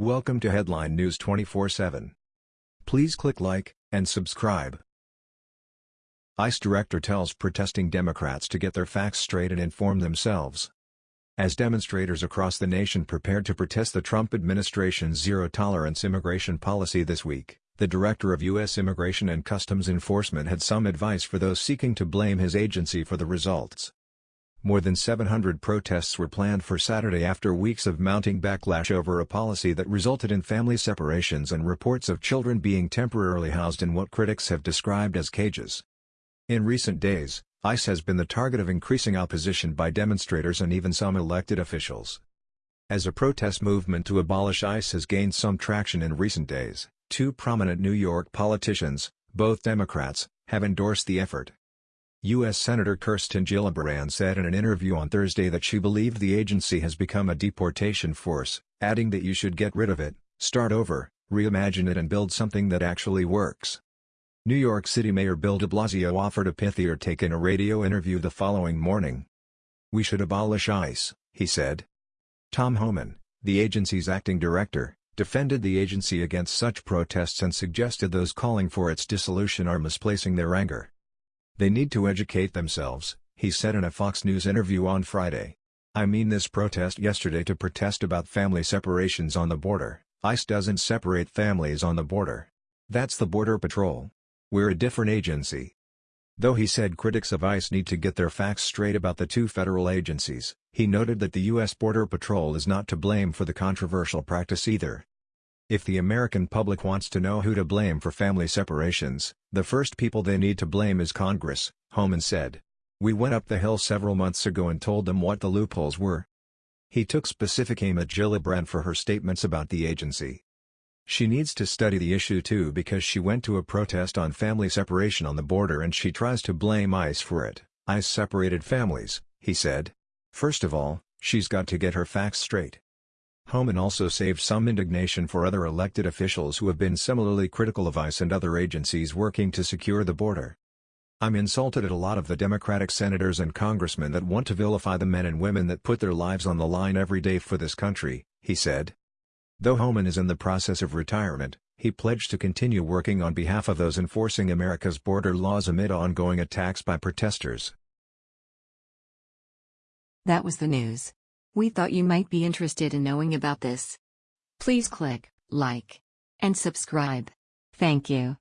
Welcome to Headline News 24/7. Please click like and subscribe. ICE director tells protesting Democrats to get their facts straight and inform themselves. As demonstrators across the nation prepared to protest the Trump administration's zero-tolerance immigration policy this week, the director of U.S. Immigration and Customs Enforcement had some advice for those seeking to blame his agency for the results. More than 700 protests were planned for Saturday after weeks of mounting backlash over a policy that resulted in family separations and reports of children being temporarily housed in what critics have described as cages. In recent days, ICE has been the target of increasing opposition by demonstrators and even some elected officials. As a protest movement to abolish ICE has gained some traction in recent days, two prominent New York politicians, both Democrats, have endorsed the effort. U.S. Senator Kirsten Gillibrand said in an interview on Thursday that she believed the agency has become a deportation force, adding that you should get rid of it, start over, reimagine it and build something that actually works. New York City Mayor Bill de Blasio offered a pithier take in a radio interview the following morning. We should abolish ICE, he said. Tom Homan, the agency's acting director, defended the agency against such protests and suggested those calling for its dissolution are misplacing their anger. They need to educate themselves, he said in a Fox News interview on Friday. I mean this protest yesterday to protest about family separations on the border. ICE doesn't separate families on the border. That's the Border Patrol. We're a different agency. Though he said critics of ICE need to get their facts straight about the two federal agencies, he noted that the U.S. Border Patrol is not to blame for the controversial practice either. If the American public wants to know who to blame for family separations, the first people they need to blame is Congress, Homan said. We went up the hill several months ago and told them what the loopholes were. He took specific aim at Gillibrand for her statements about the agency. She needs to study the issue too because she went to a protest on family separation on the border and she tries to blame ICE for it. ICE separated families, he said. First of all, she's got to get her facts straight. Homan also saved some indignation for other elected officials who have been similarly critical of ICE and other agencies working to secure the border. I'm insulted at a lot of the Democratic senators and congressmen that want to vilify the men and women that put their lives on the line every day for this country, he said. Though Homan is in the process of retirement, he pledged to continue working on behalf of those enforcing America's border laws amid ongoing attacks by protesters. That was the news. We thought you might be interested in knowing about this. Please click like and subscribe. Thank you.